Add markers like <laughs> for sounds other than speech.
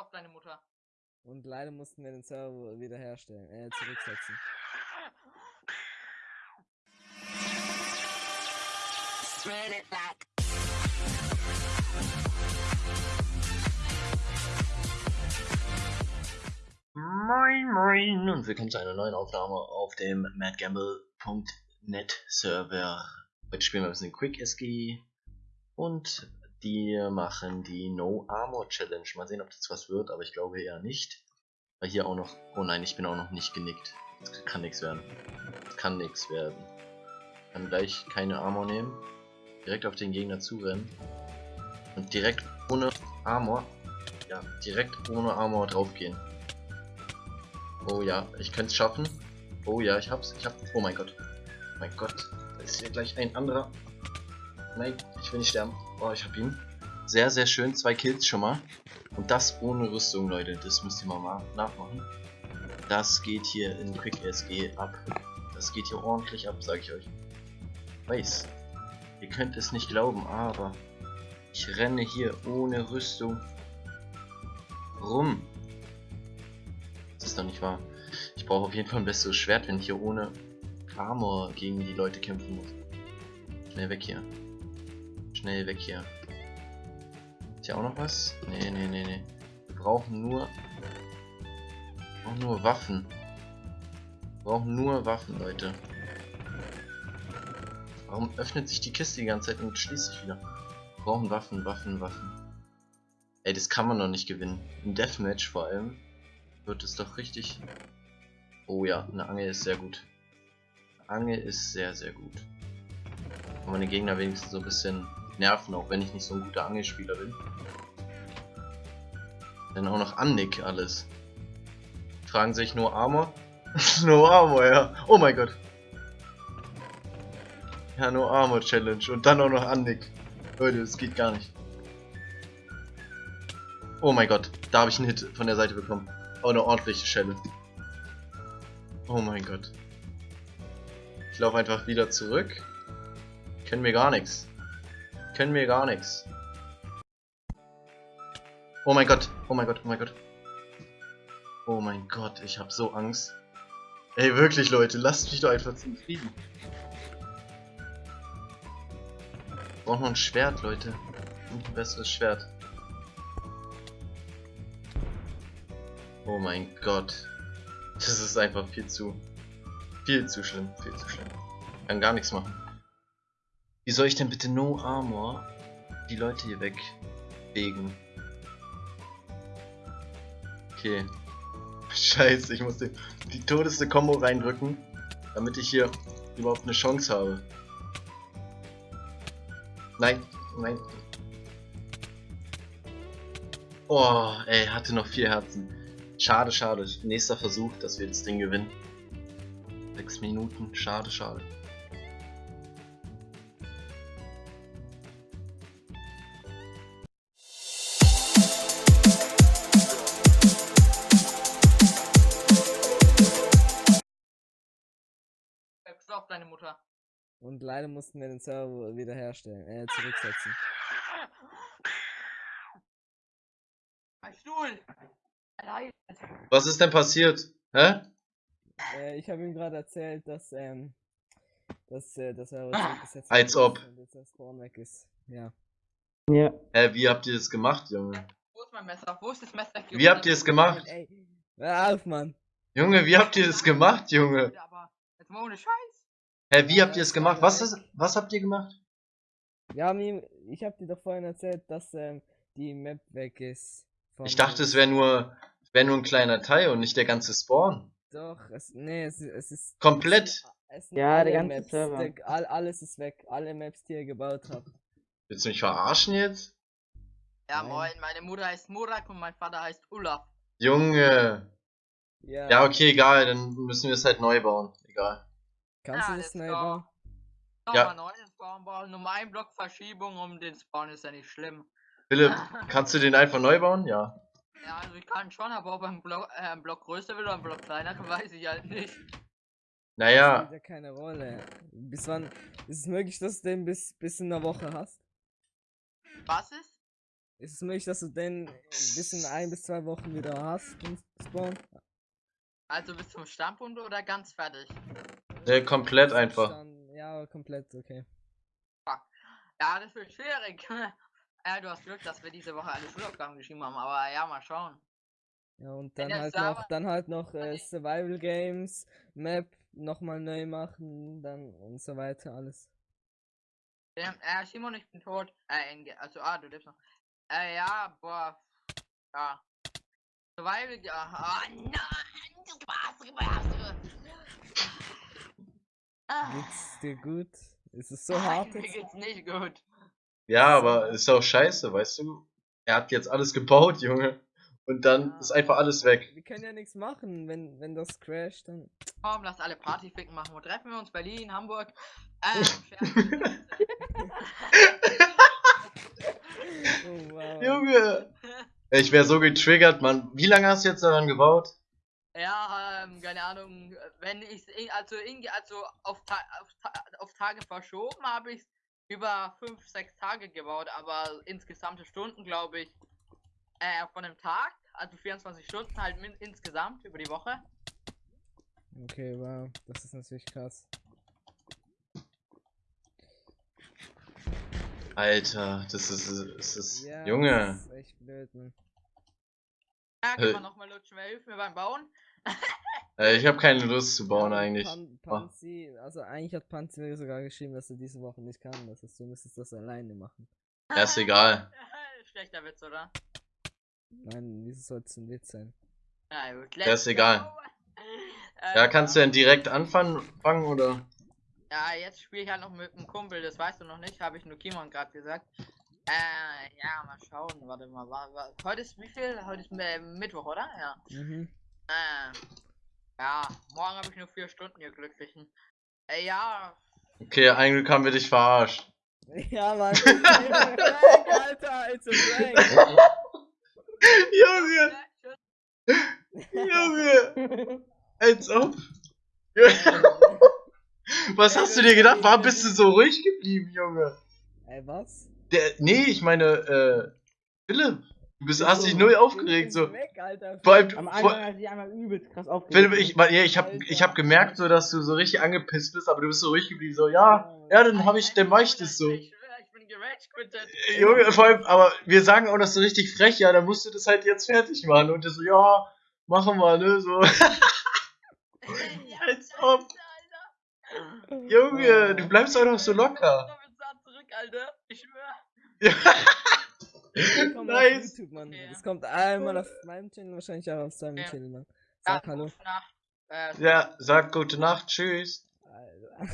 auf deine Mutter. Und leider mussten wir den Server wiederherstellen, äh, zurücksetzen. Spread it like Moin Moin und willkommen zu einer neuen Aufnahme auf dem madgamble.net Server. Heute spielen wir ein bisschen Quick SG und die machen die No Armor Challenge. Mal sehen, ob das was wird, aber ich glaube eher nicht. Weil hier auch noch, oh nein, ich bin auch noch nicht genickt. Das kann nichts werden. Das kann nichts werden. Kann gleich keine Armor nehmen. Direkt auf den Gegner zurennen. Und direkt ohne Armor, ja, direkt ohne Armor draufgehen. Oh ja, ich könnte es schaffen. Oh ja, ich hab's. Ich hab. Oh mein Gott. Mein Gott. Da ist hier gleich ein anderer. Nein, ich will nicht sterben. Oh, ich hab ihn. Sehr, sehr schön. Zwei Kills schon mal. Und das ohne Rüstung, Leute. Das müsst ihr mal nachmachen. Das geht hier in Quick SG ab. Das geht hier ordentlich ab, sage ich euch. Weiß. Ihr könnt es nicht glauben, aber ich renne hier ohne Rüstung rum. Das ist doch nicht wahr. Ich brauche auf jeden Fall ein besseres Schwert, wenn ich hier ohne Armor gegen die Leute kämpfen muss. Schnell weg hier. Schnell weg hier. Ist hier auch noch was? Nee, nee, nee, nee. Wir brauchen nur... Auch nur Waffen. Wir brauchen nur Waffen, Leute. Warum öffnet sich die Kiste die ganze Zeit und schließt sich wieder? Wir brauchen Waffen, Waffen, Waffen. Ey, das kann man doch nicht gewinnen. Im Deathmatch vor allem wird es doch richtig... Oh ja, eine Angel ist sehr gut. Angel ist sehr, sehr gut. Kann meine Gegner wenigstens so ein bisschen nerven, auch wenn ich nicht so ein guter Angelspieler bin. Dann auch noch Annick alles. Fragen sich nur Armor? <laughs> no Armor, ja. Oh mein Gott. Ja, No Armor Challenge. Und dann auch noch Annick. Leute, das geht gar nicht. Oh mein Gott, da habe ich einen Hit von der Seite bekommen. Oh, eine ordentliche Schelle. Oh mein Gott. Ich laufe einfach wieder zurück. Können mir gar nichts. Können mir gar nichts. Oh mein Gott. Oh mein Gott. Oh mein Gott. Oh mein Gott. Ich habe so Angst. Ey, wirklich, Leute. Lasst mich doch einfach zum Frieden. Braucht noch ein Schwert, Leute. Und ein besseres Schwert. Oh mein Gott. Das ist einfach viel zu... Viel zu schlimm, viel zu schlimm. Kann gar nichts machen. Wie soll ich denn bitte No Armor die Leute hier wegbegen? Okay. <laughs> Scheiße, ich muss die, die todeste Combo reindrücken, damit ich hier überhaupt eine Chance habe. Nein, nein. Oh, ey, hatte noch vier Herzen. Schade, schade. Nächster Versuch, dass wir das Ding gewinnen. Sechs Minuten. Schade, schade. Auf deine Mutter. Und leider mussten wir den Server wiederherstellen, äh, zurücksetzen. Ein Stuhl! Was ist denn passiert? Hä? Äh, ich habe ihm gerade erzählt, dass, ähm, dass, äh, dass er zurückgesetzt Als ob. Und Spawn weg ist. Ja. Ja. Hä, wie habt ihr das gemacht, Junge? Wo ist mein Messer? Wo ist das Messer? Wie habt ihr es gemacht? Ey, hör auf, Mann. Junge, wie habt ihr das gemacht, Junge? Aber jetzt mal ohne Scheiß. Hä, wie habt ihr es gemacht? Was, ist, was habt ihr gemacht? Wir haben ihm, ich hab dir doch vorhin erzählt, dass ähm, die Map weg ist. Ich dachte, es wäre nur, wär nur ein kleiner Teil und nicht der ganze Spawn. Doch, es, nee, es, es ist... Komplett? Es ja, der ganze Maps, Server. Der, all, alles ist weg, alle Maps, die ihr gebaut habt. Willst du mich verarschen jetzt? Ja, Nein. moin, meine Mutter heißt Murak und mein Vater heißt Olaf. Junge. Ja, Ja, okay, egal, dann müssen wir es halt neu bauen. Egal. Kannst Ja, du das go. bauen? Ja. Nochmal neuen Spawn bauen, nur ein Block Verschiebung um den Spawn ist ja nicht schlimm. Philipp, <laughs> kannst du den einfach neu bauen? Ja. Ja, also ich kann schon, aber ob er einen Block, äh, einen Block größer will oder einen Block kleiner, <laughs> weiß ich halt nicht. Das Naja, spielt ja keine Rolle. Bis wann ist es möglich, dass du den bis, bis in einer Woche hast? Was ist? Ist es möglich, dass du den bis in ein bis zwei Wochen wieder hast, den Spawn? Also bis zum Standpunkt oder ganz fertig? Ne, komplett einfach. Dann, ja, komplett, okay. Ja, das wird schwierig. <laughs> ja, du hast Glück, dass wir diese Woche alle Schulaufgaben geschrieben haben, aber ja, mal schauen. Ja, und dann halt Server- noch, dann halt noch äh. Survival Games, Map nochmal neu machen, dann und so weiter, alles. Ähm, äh, Simon, ich bin tot. Äh, also, ah, du lebst noch. Äh, ja, boah. Ja. Survival, ja. Ah, nein, du warst, du warst. Ah, Geht's dir gut? Ist es so hart Mir jetzt? geht's nicht gut. Ja, aber ist auch scheiße, weißt du? Er hat jetzt alles gebaut, Junge. Und dann Ja. ist einfach alles weg. Wir können ja nichts machen, wenn, wenn das crasht, dann. Komm, lass alle Partyficken machen. Wo treffen wir uns? Berlin, Hamburg? Ähm. <laughs> <laughs> Oh wow. Junge! Ich wäre so getriggert, Mann. Wie lange hast du jetzt daran gebaut? Ja, ähm, keine Ahnung, wenn ich also in, also auf, Ta auf, Ta auf Tage verschoben habe ich über 5, 6 Tage gebaut, aber insgesamte Stunden glaube ich äh, von dem Tag, also 24 Stunden halt insgesamt über die Woche. Okay, wow. Das ist natürlich krass. Alter, das ist, das ist, Ja, Junge. Das ist echt blöd, man. Ja, kann man nochmal lutschen, wer hilft mir beim Bauen? <laughs> Äh, ich habe keine Lust zu bauen Ja, eigentlich. Pan Panzi, also eigentlich hat Panzi mir sogar geschrieben, dass er diese Woche nicht kann. Das ist, du müsstest das alleine machen. Ja, ist egal. <laughs> Schlechter Witz, oder? Nein, wieso soll es ein Witz sein? Ja, gut, Ja, ist egal. Ja, kannst du denn direkt anfangen fangen, oder? Ja, jetzt spiele ich halt noch mit einem Kumpel, das weißt du noch nicht, habe ich nur Kimon gerade gesagt. Äh, ja, mal schauen, warte mal, war, war, heute ist wie viel? Heute ist äh, Mittwoch, oder? Ja. Mhm. Äh, ja, morgen habe ich nur vier Stunden, ihr Glücklichen. Äh, ja. Okay, eigentlich haben wir dich verarscht. <laughs> Ja, Mann. Prank, Alter, it's a prank. Junge. Junge, als ob. <laughs> Was hast du dir gedacht? Warum bist du so ruhig geblieben, Junge? Ey, was? Der, nee, ich meine, äh, Philipp, du bist, hast dich null aufgeregt, so. Weg, Alter. Vor allem, Am Anfang hat sich einmal übelst krass aufgeregt. Philipp, ich, ja, ich hab, ich hab gemerkt, so, dass du so richtig angepisst bist, aber du bist so ruhig geblieben, so, ja, ja, dann hab ich, dann mach ich das so. Ich schwör, ich bin gerage quittet. Junge, vor allem, aber wir sagen auch das so richtig frech, ja, dann musst du das halt jetzt fertig machen. Und der so, ja, machen wir, ne, so. <laughs> Als ob. Junge, du bleibst auch noch so locker. Ich schwör. <laughs> Komm auf nice. YouTube, Mann. Ja. Das kommt einmal auf meinem Channel, wahrscheinlich auch auf seinem Ja. Channel, Mann. Ja, Sag hallo. gute Nacht. Äh, Ja, sag gute Nacht, tschüss. Alter.